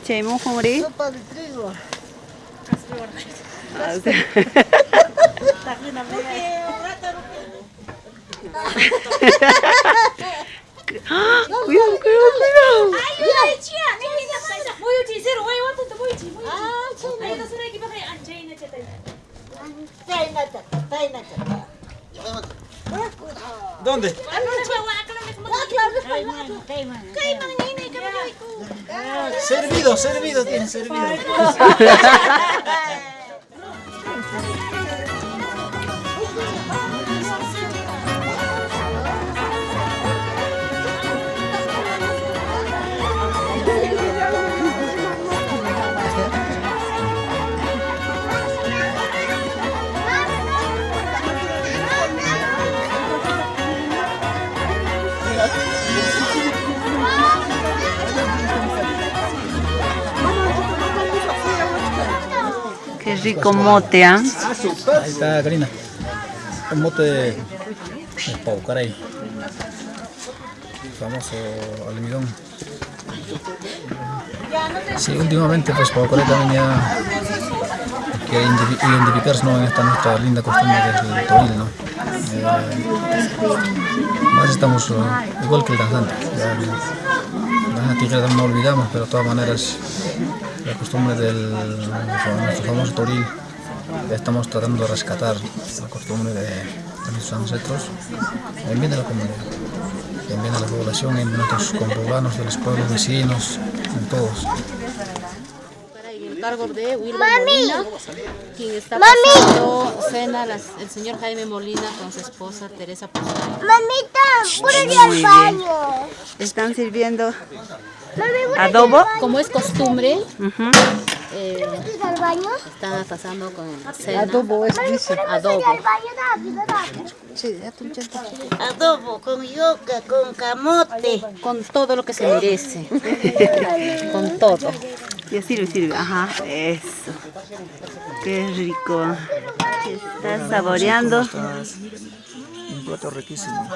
tía Qué rico mote, ¿ah? Ahí está, Karina. El mote de, de Paucaray. Famoso almidón. Sí, últimamente pues Paucaray también ya identifi- identificarse ¿no? en esta nuestra linda costumbre que es el toril, ¿no? Eh, más estamos eh, igual que el danzante. Danzante ya no olvidamos, pero de todas maneras la costumbre del nuestro famoso toril ya estamos tratando de rescatar la costumbre de, de nuestros ancestros en bien de la comunidad, en bien de la población, en nuestros conurbanos, de los pueblos vecinos, en todos. Cargo de Wilma Molina, quien está pasando cena las- el señor Jaime Molina con su esposa Teresa Posada. Mamita, por ir al baño. Están sirviendo adobo. Como es costumbre, Ujú. eh, están pasando con cena. Adobo es, dice. Adobo. Con yuca, con camote. Con todo lo que se merece. con todo. Ya sirve, sirve. Ajá, eso. Qué rico. Está saboreando. Un plato riquísimo.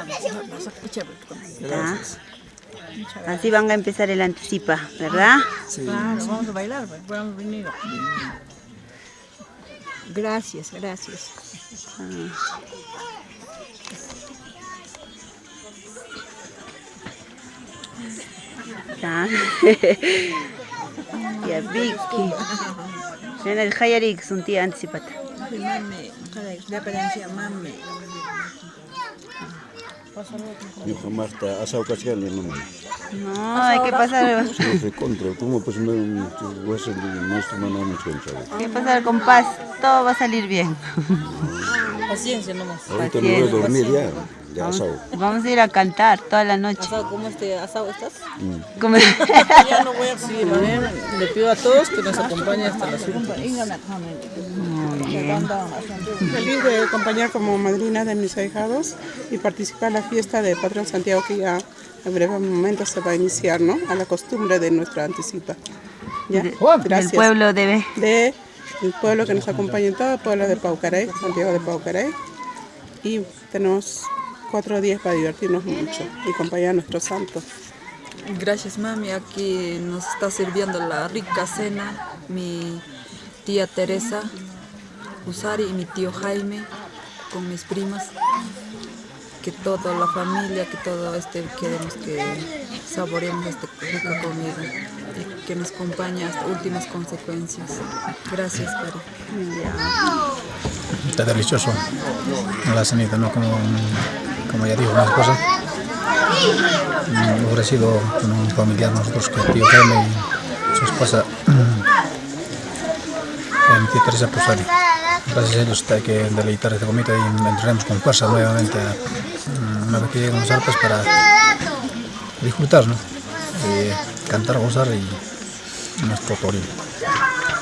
Así van a empezar el anticipa, ¿verdad? Sí. vamos a bailar, pues, vamos a venir. Gracias, gracias. Ya. Ya Vicky. Ven el Hayarik, son tía anticipata. Mami, la apariencia, mami. Dijo Marta, asado cascal, hermano. No, hay que pasar, No sé, contra, ¿cómo? Pues no, voy a ser nuestro, no, no, no, no, hay que pasar con paz. Todo va a salir bien. Paciencia nomás. Ahorita me voy a dormir ya, ya asado. Vamos a ir a cantar toda la noche. ¿Cómo este asado estás? Como- Ya no voy a ¿vale? Le pido a todos que nos acompañen hasta las últimas. Feliz de acompañar como madrina de mis ahijados y participar en la fiesta de Patrón Santiago que ya en breve momento se va a iniciar, ¿no? A la costumbre de nuestra anticipa. ¿Ya? Del Gracias. pueblo debe. De el pueblo que nos acompaña en todo el pueblo de Paucarey, Santiago de Paucarey. Y tenemos cuatro días para divertirnos mucho y acompañar a nuestro santo. Gracias mami, aquí nos está sirviendo la rica cena mi tía Teresa Usari y mi tío Jaime con mis primas. Que toda la familia, que todo este queremos que saboreemos esta rica comida y que nos acompañe hasta últimas consecuencias. Gracias, Cari. Está delicioso la cenita, ¿no? Como, como ya dijo mi esposa. Mm, ofrecido con un familiar nosotros que tío Jaime y su esposa tía Teresa Posari. Gracias a ellos hay que deleitar esta comida y entraremos con fuerza nuevamente mm, una vez que lleguen los arpas para disfrutar, ¿no? Cantar, gozar y nuestro toril.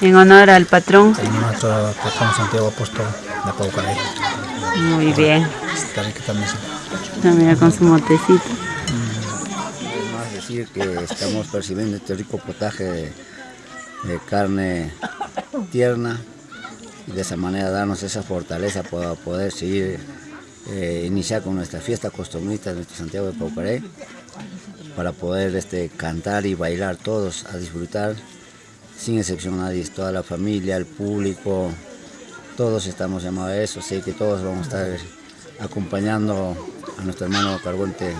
En honor al patrón. Y nuestro patrón Santiago Apóstol de Paucaray. Muy bien. Está rica también. También con su motecito. Además decir que estamos percibiendo este rico potaje de, de carne tierna y de esa manera darnos esa fortaleza para poder seguir, eh, iniciar con nuestra fiesta costumbrista de nuestro Santiago de Paucaré para poder este, cantar y bailar todos, a disfrutar, sin excepción nadie, toda la familia, el público, todos estamos llamados a eso, sé que todos vamos a estar acompañando a nuestro hermano cargonte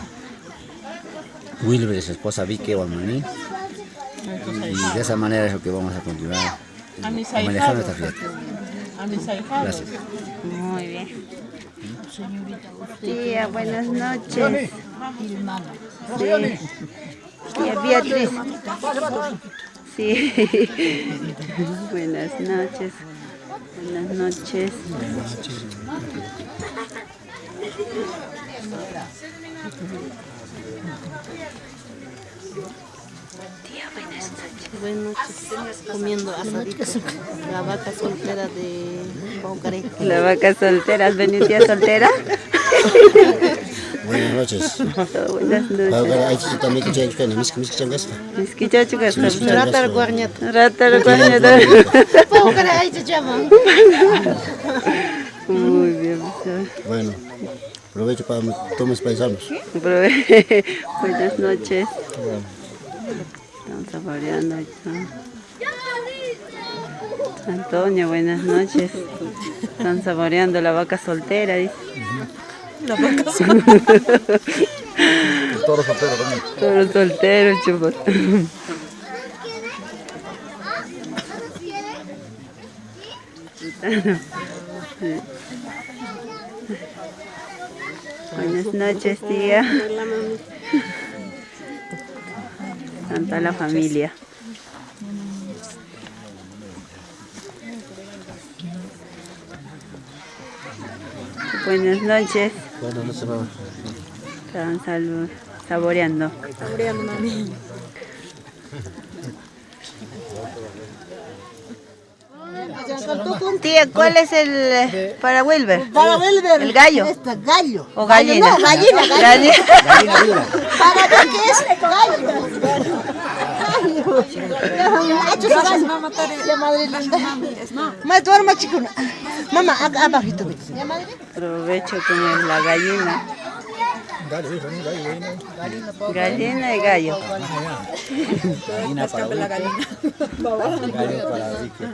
Wilber y su esposa Vicky Guamaní. Y de esa manera es lo que vamos a continuar a manejar nuestra fiesta. Gracias. Muy bien. Tía, buenas noches. Sí. Tía Beatriz. Sí. buenas noches. Buenas noches. Tía, buenas noches. Buenas noches. Comiendo asadito. La vaca soltera de Paucaré. La vaca soltera, ¿has venido tía soltera? Buenas noches. Buenas noches. Que también que llegue con el miski miski changas. Miski chachu que está. Ratar guarñat. Ratar guarñat. Paucaré ahí se llama. Muy bien. Bueno, aprovecho para tomes paisanos. Prove- Buenas noches. Estamos saboreando esto. Antonio, buenas noches. Están saboreando la vaca soltera, dice. La vaca Toro soltero también. Toro soltero, chupas. Buenas noches, tía. Tanta la familia. Buenas noches. Bueno, no se va. Estaban salvo- saboreando. Saboreando, mami. Tía, ¿cuál es el para Wilber? Para Wilber. ¿El gallo? Este, gallo. ¿O gallina? No, gallina, Gallina. gallina. ¿Para qué es gallo? Gracias, mamá. Ya, madre. Es no. Mamá, abajito. Aprovecho con la gallina. Gallina y gallo. Gallina para La gallina. gallo para Vicky.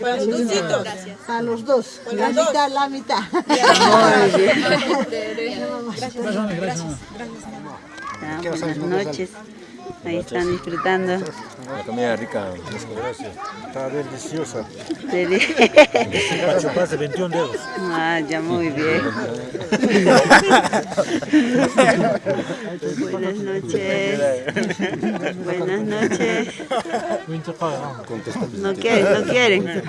Para los dositos. Para los dos. La mitad, la mitad. Gracias, gracias. Buenas noches. Ahí están disfrutando. La comida rica. Gracias. Está deliciosa. Deli- más de 21 dedos. Ah, ya muy bien. Buenas noches. Buenas noches. No quieren, no quieren.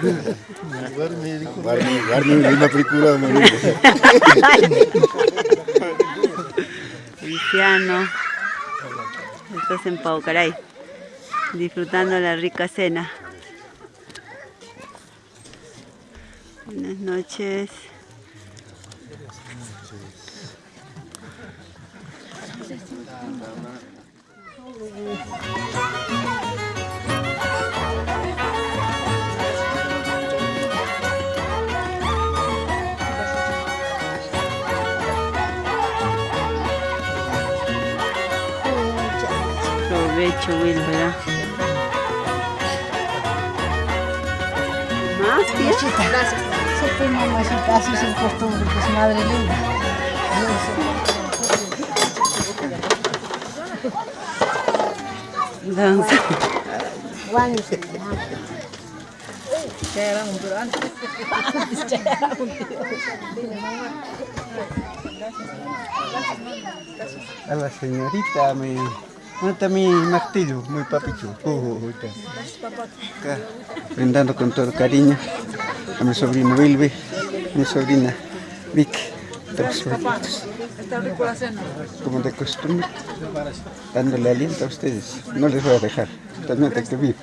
Guardi, guardi una película, mami. Luciano. En Paucaray. Disfrutando la rica cena. Buenas noches. Provecho, Wilbera. ¿Más, tía? Gracias. Siempre mamacita, así es el costumbre, que es madre linda. Danza. Guaños. Ya era un pero antes. A la señorita, mi. ¿Dónde está mi martillo, mi está. Acá, brindando con todo cariño a mi sobrino Wilby, a mi sobrina Vic, como de costumbre, dándole aliento a ustedes. No les voy a dejar, totalmente que vive.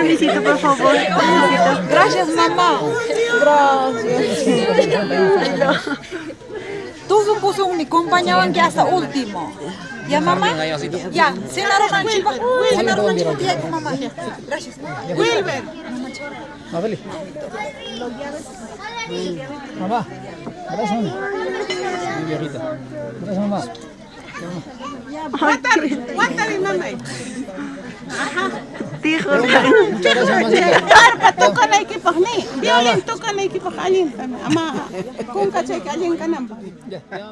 Permisito, por favor. Permisito. Gracias, mamá. Gracias. Todos puso mi acompañaban que hasta último. ¿Ya, mamá? Ya, chipa. Cenaron al chipa. Mamá. Gracias. Wilber. Mabeli. Mamá. Gracias, mami. Mi viejita. Gracias, mamá. Guántale, guántale, mamá. Dijo. Muchas gracias, mamacita. Carga, toca la equipo, ni. Violín, toca la equipo, alin. Ama, kung kachay ka, alin ka namba. Ya, ya,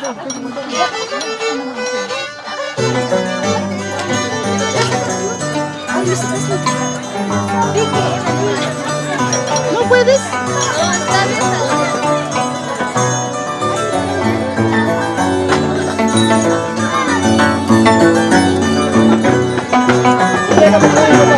¿No puedes? Gracias,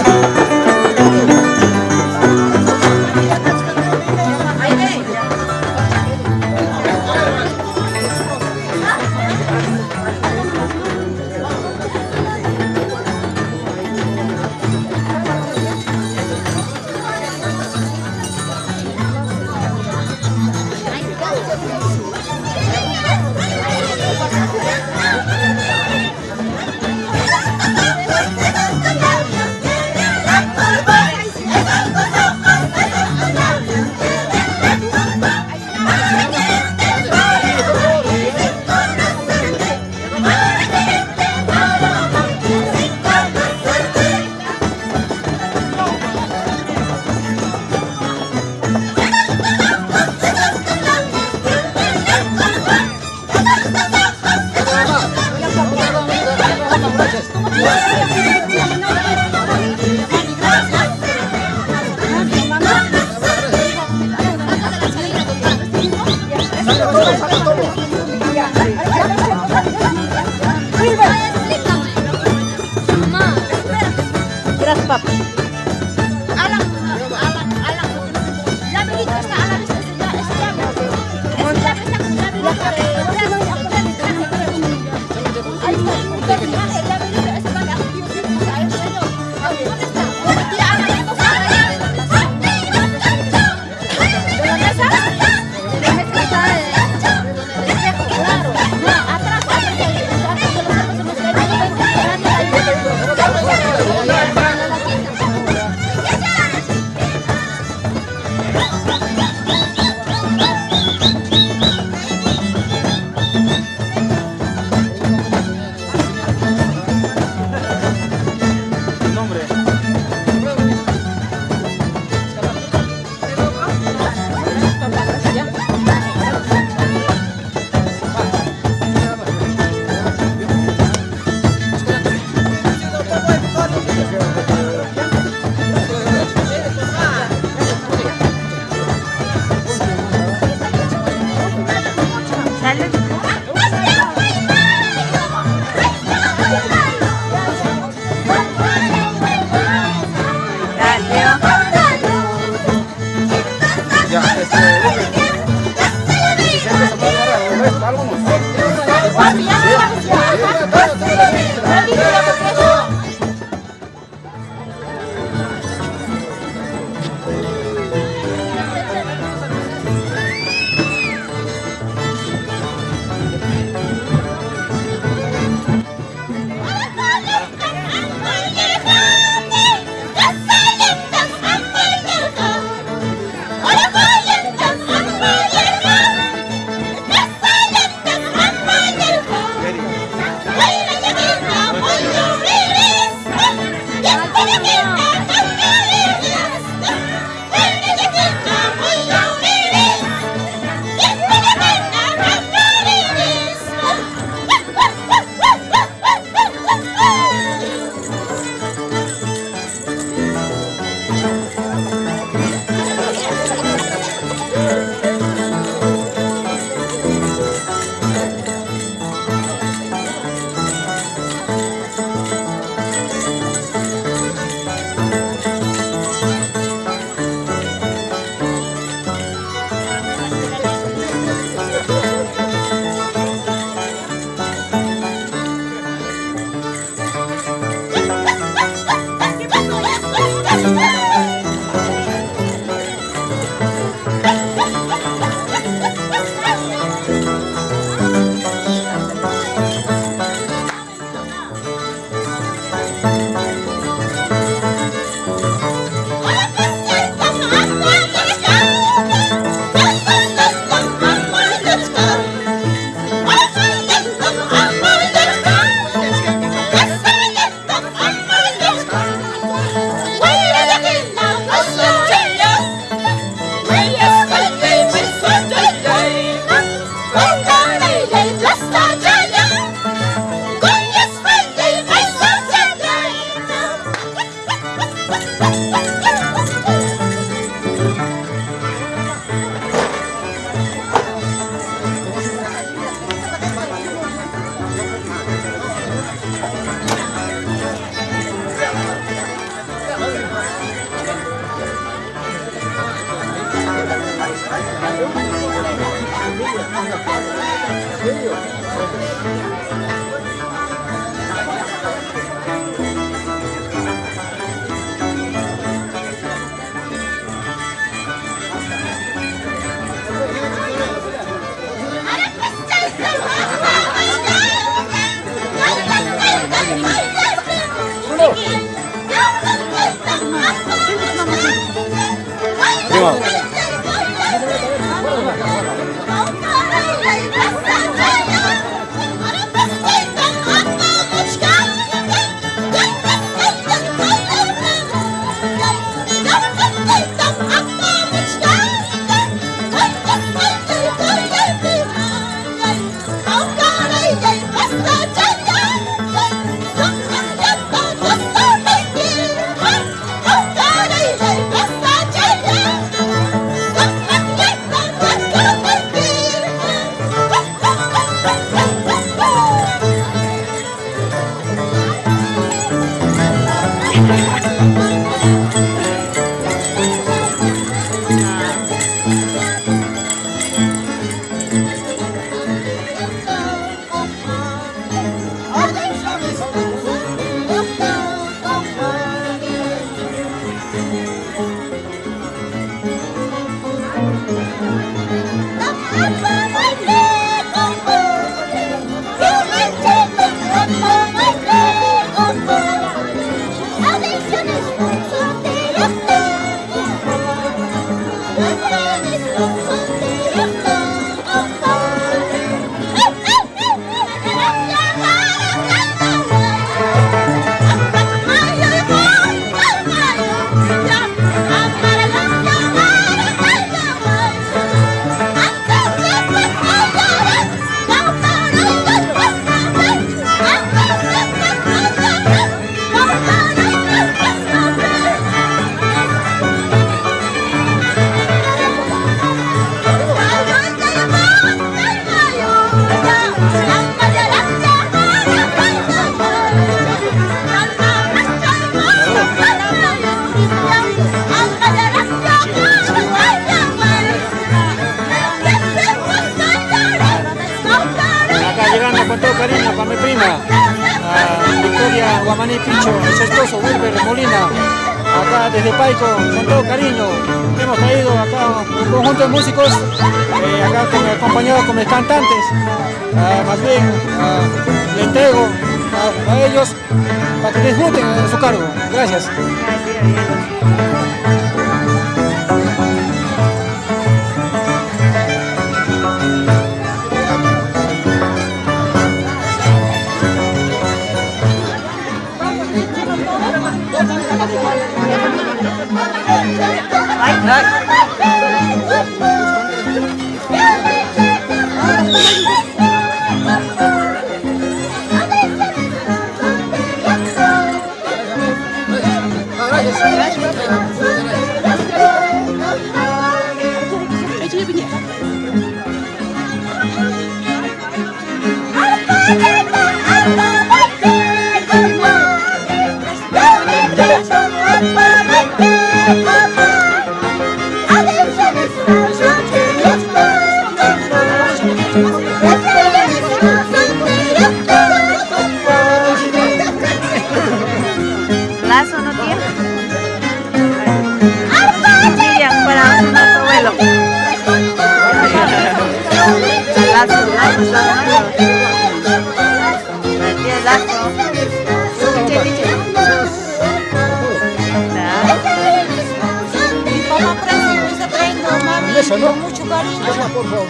Con mucho cariño. Ajá, por favor,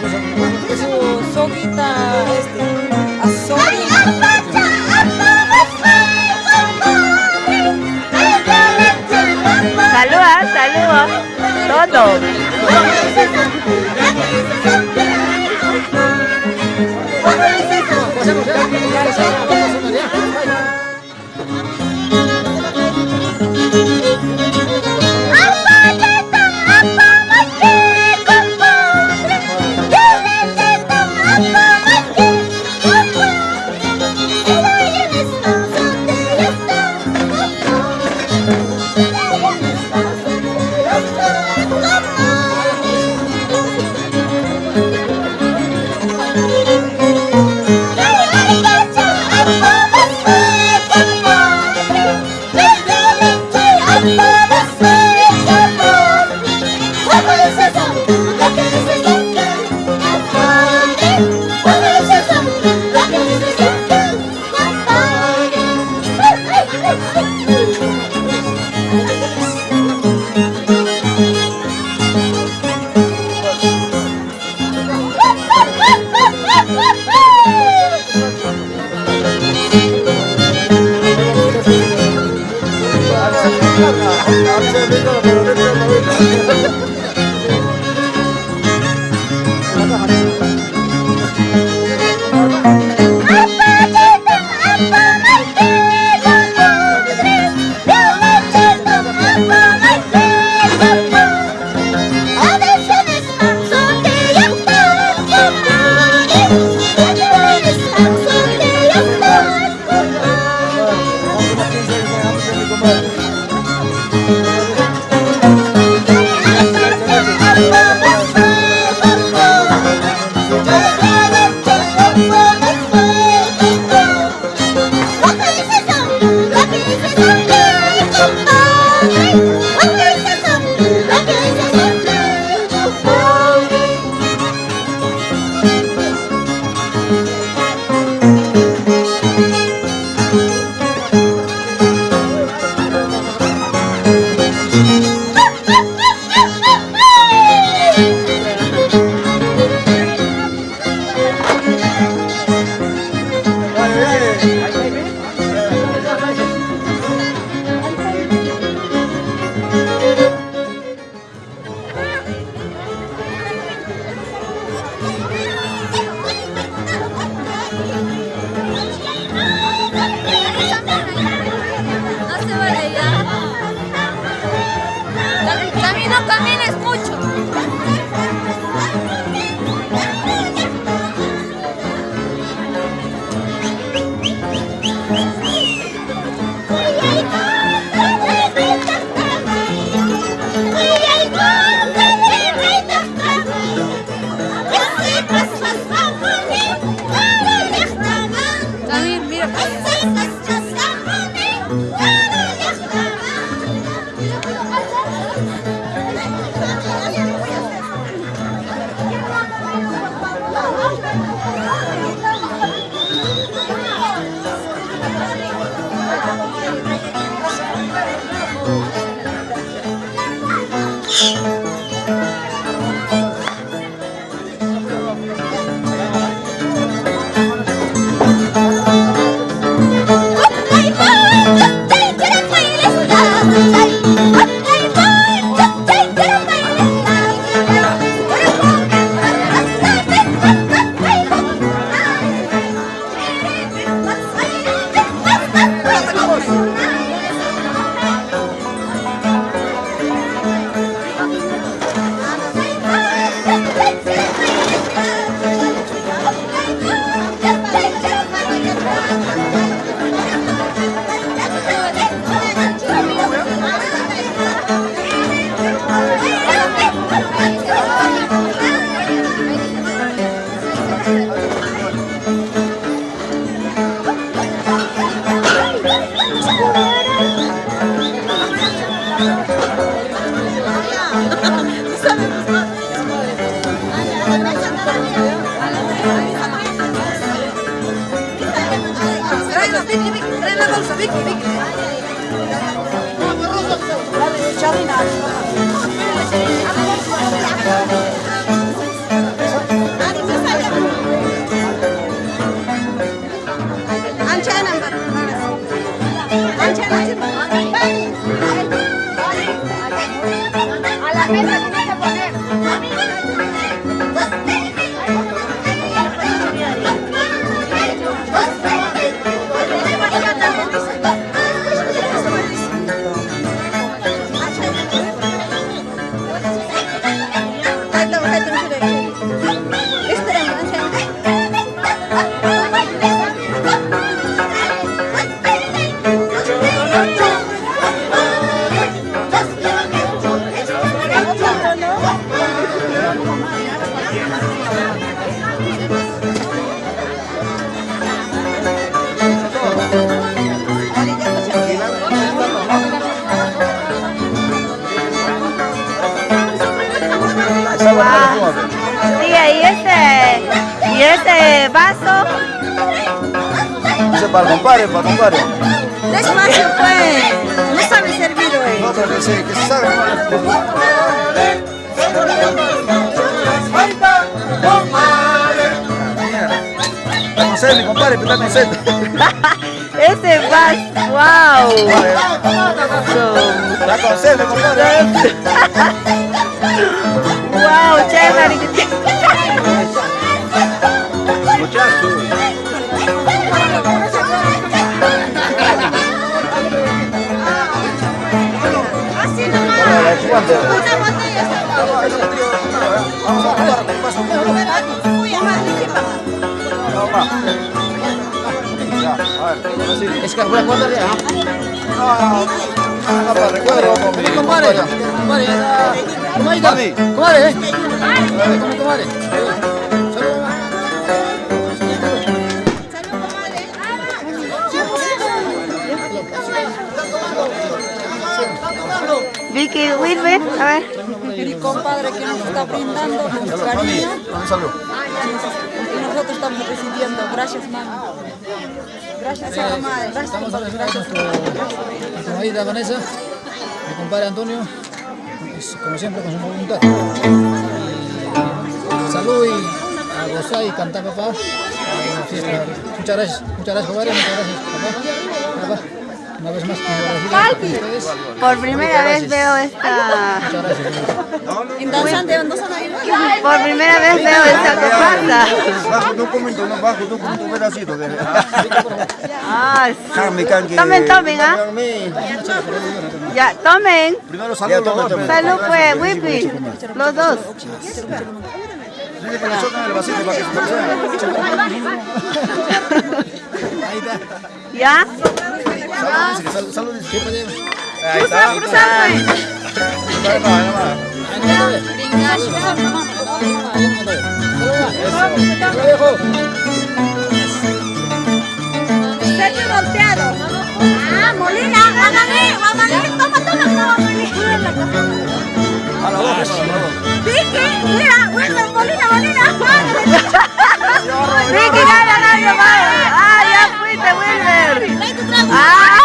soguita, Todo. Es que voy a guardar ya. No, para recuerdo, compadre. Compadre. Comadre, comadre, eh. Comadre. Salud, mamá. Vicky Wilber, a ver. Mi compadre que nos está brindando con su cariño y nosotros estamos recibiendo. Gracias, mami. Gracias, comadre. Gracias, Estamos compadre. ahora con nuestro, nuestra Vanessa, mi compadre Antonio, pues, como siempre con su voluntad. Y salud y a gozar y cantar papá. la. Muchas gracias, muchas gracias compadre, muchas gracias. Papá, una vez más. Por primera vez veo esta. Por primera vez veo esta comparsa. Bajo documento, no bajo documento, un pedacito. Ah. Tomen, tomen, ¿ah? Ya, tomen. Primero salud, los dos. Salud, pues, Wipi. Los dos. Dile que le chocan el vasito para que se ¿Ya? Salud, salud. Ahí está. Sergio volteado. Ah, Molina, toma, toma, toma. A la boca. Vicky, mira, Molina, Molina. Vicky, gana, gana, Wilmer. Ah.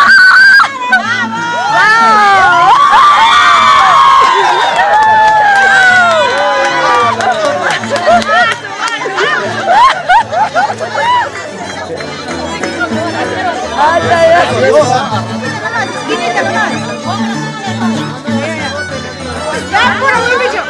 Ya, puro muy bicho.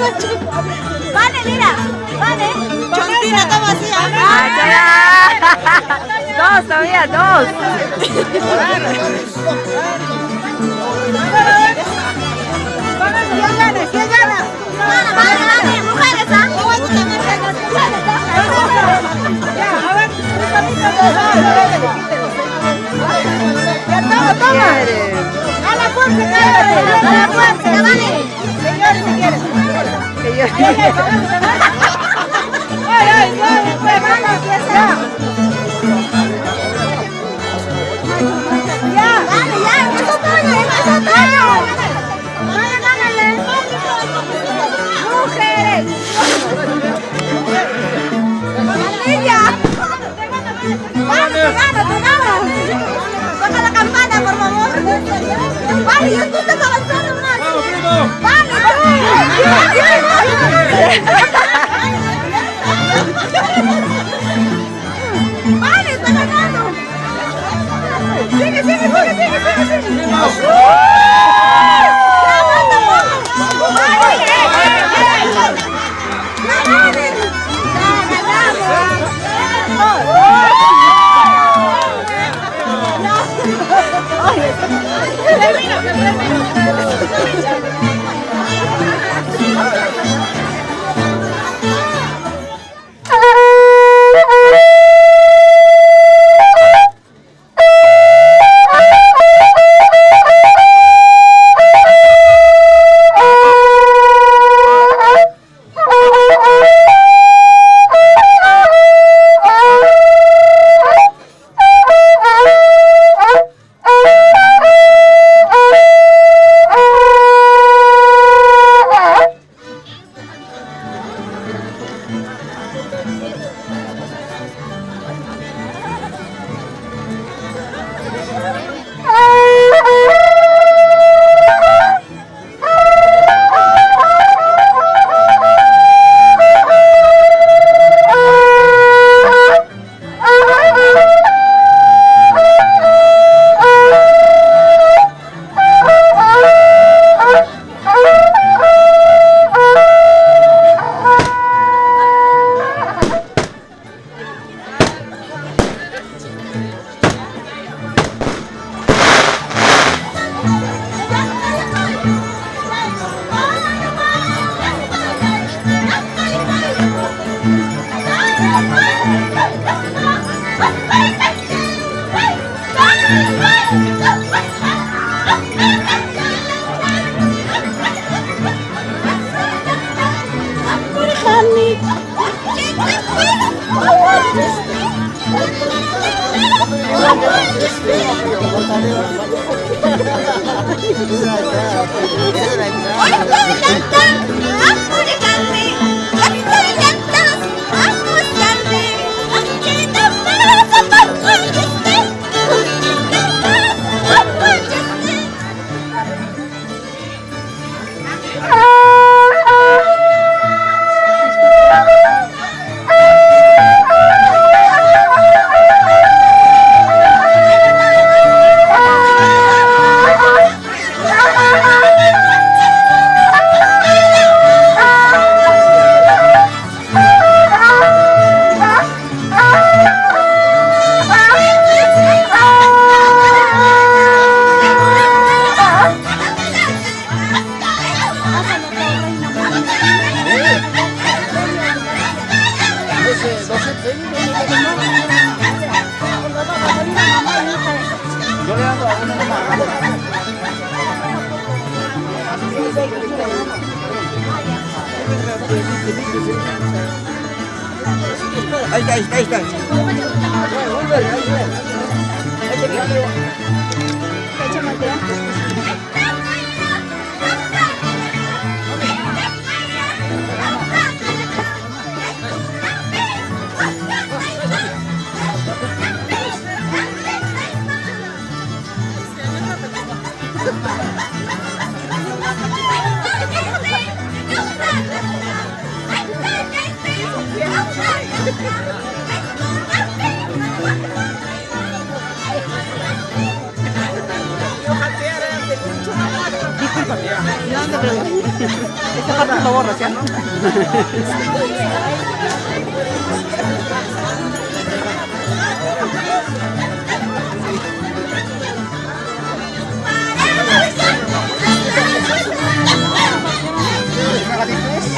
Vale, mira, vale. Chontina está vacía. Dos todavía, dos. ¿Quién gana? ¿Quién gana? Gana, gana, gana. Mujeres, ¿ah? Ya, a ver, Ya, toma, toma. A la fuerza, a la fuerza, vale. Señores, si quieren. Ay, ay, ay, ya. Ya, dale, ya. Mujeres. Toca la campana, por favor. Vale, tú estás avanzando más. Vamos, primo. Vale. ¡Vale, está ganando! ¡Sigue, sigue.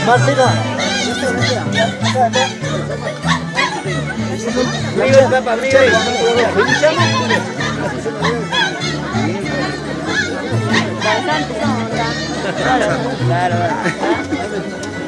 Martina. Claro. Claro,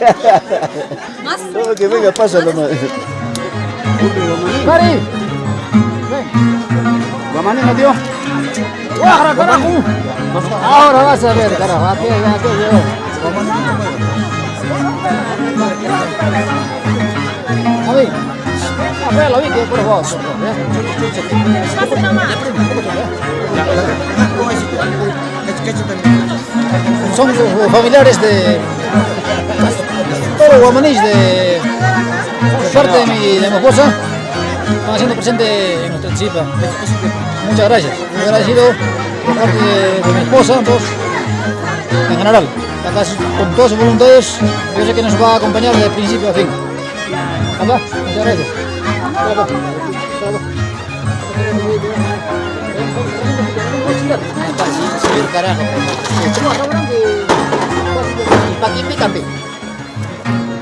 paña. Todo que venga pasa nomás. Cari. Guamaní no dio. ¡Guajara, carajo! Ahora vas a ver, carajo. Aquí, aquí, vi que por favor. Son eh, familiares de todos los guamaníes de, parte de mi, de mi esposa. Están haciendo presente en nuestra chipa. Muchas gracias. Muy agradecido por parte de, mi esposa, todos, en general. Acá con todos sus voluntarios, yo sé que nos va a acompañar de principio a fin. Muchas gracias. Carajo.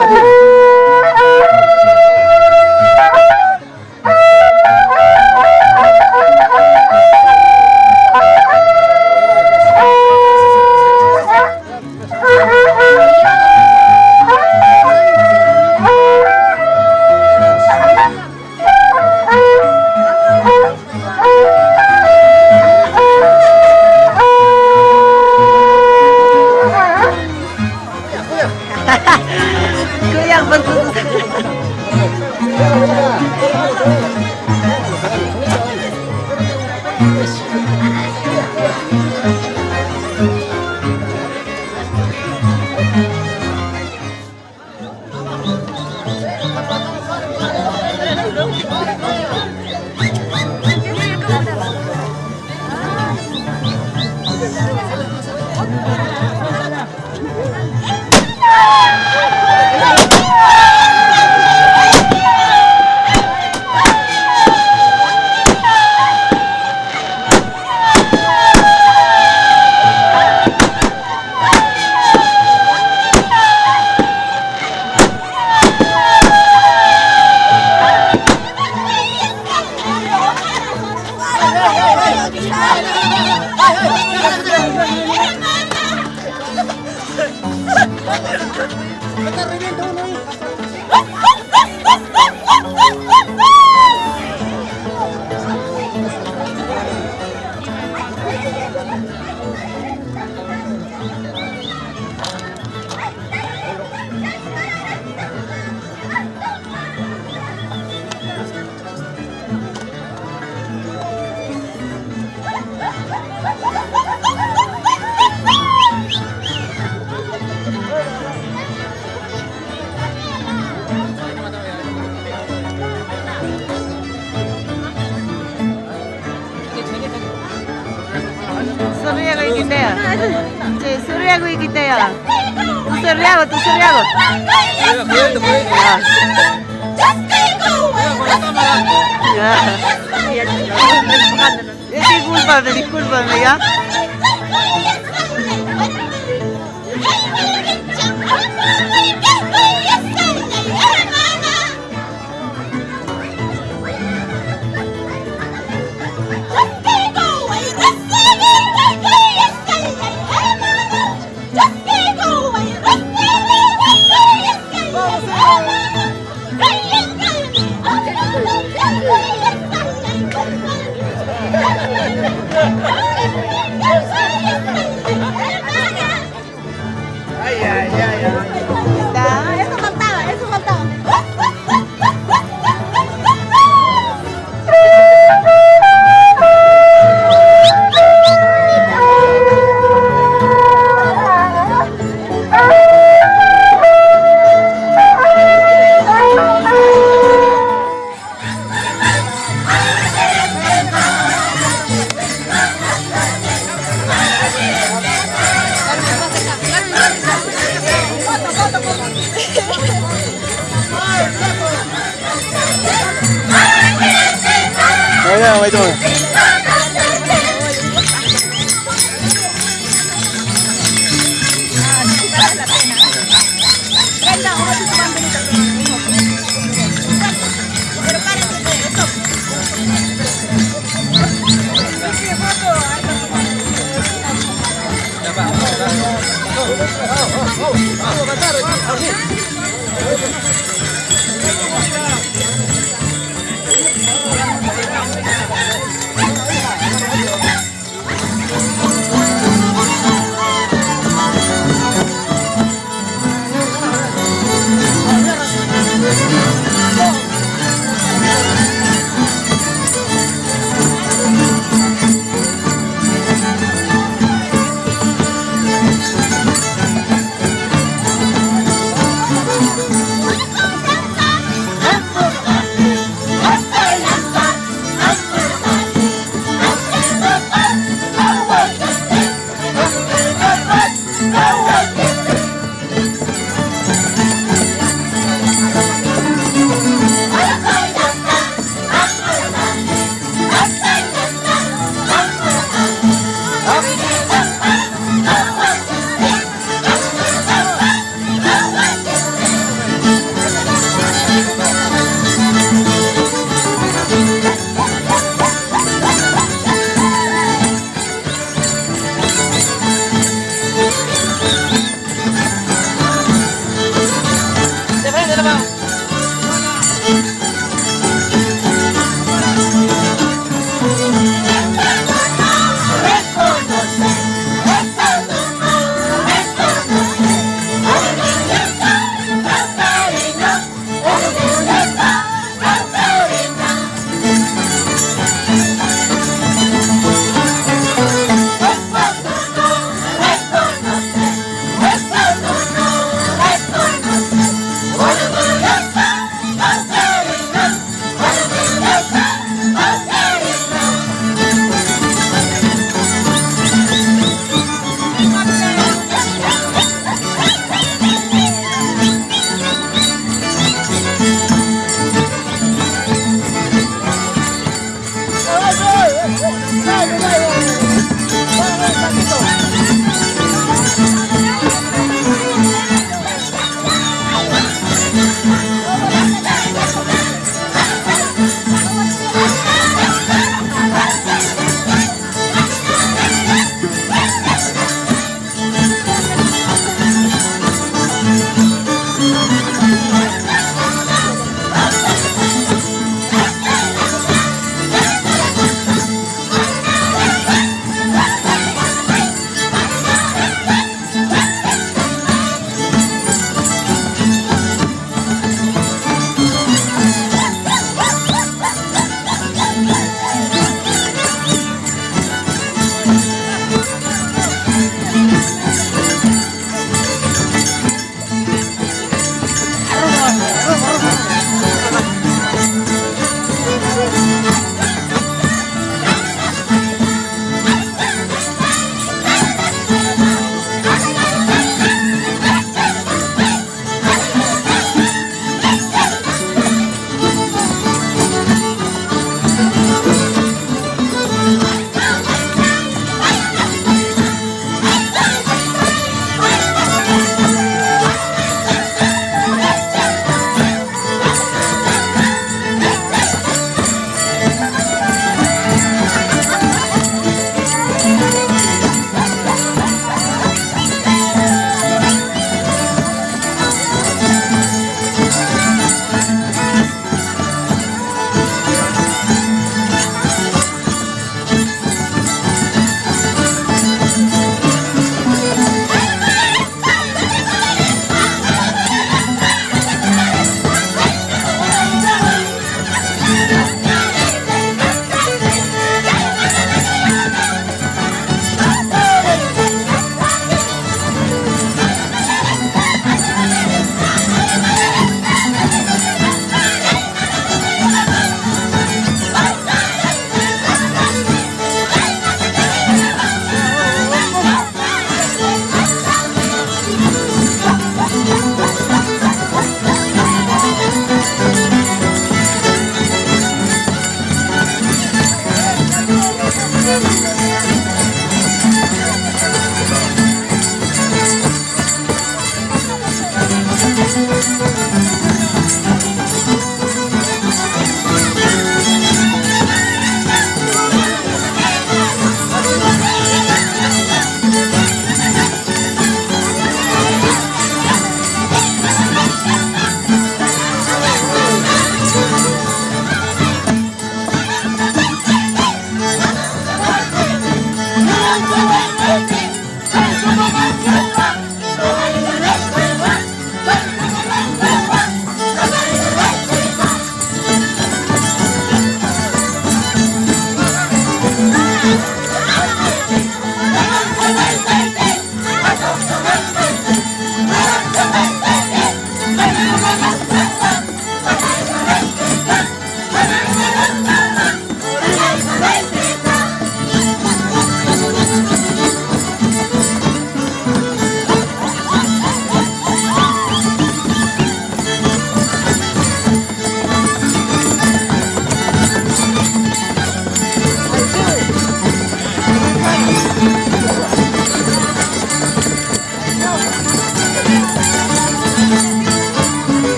Oh. Che, suryago ikiteyo. Tu suryago, tu suryago. Ya. Discúlpame, ¿ya? Ai,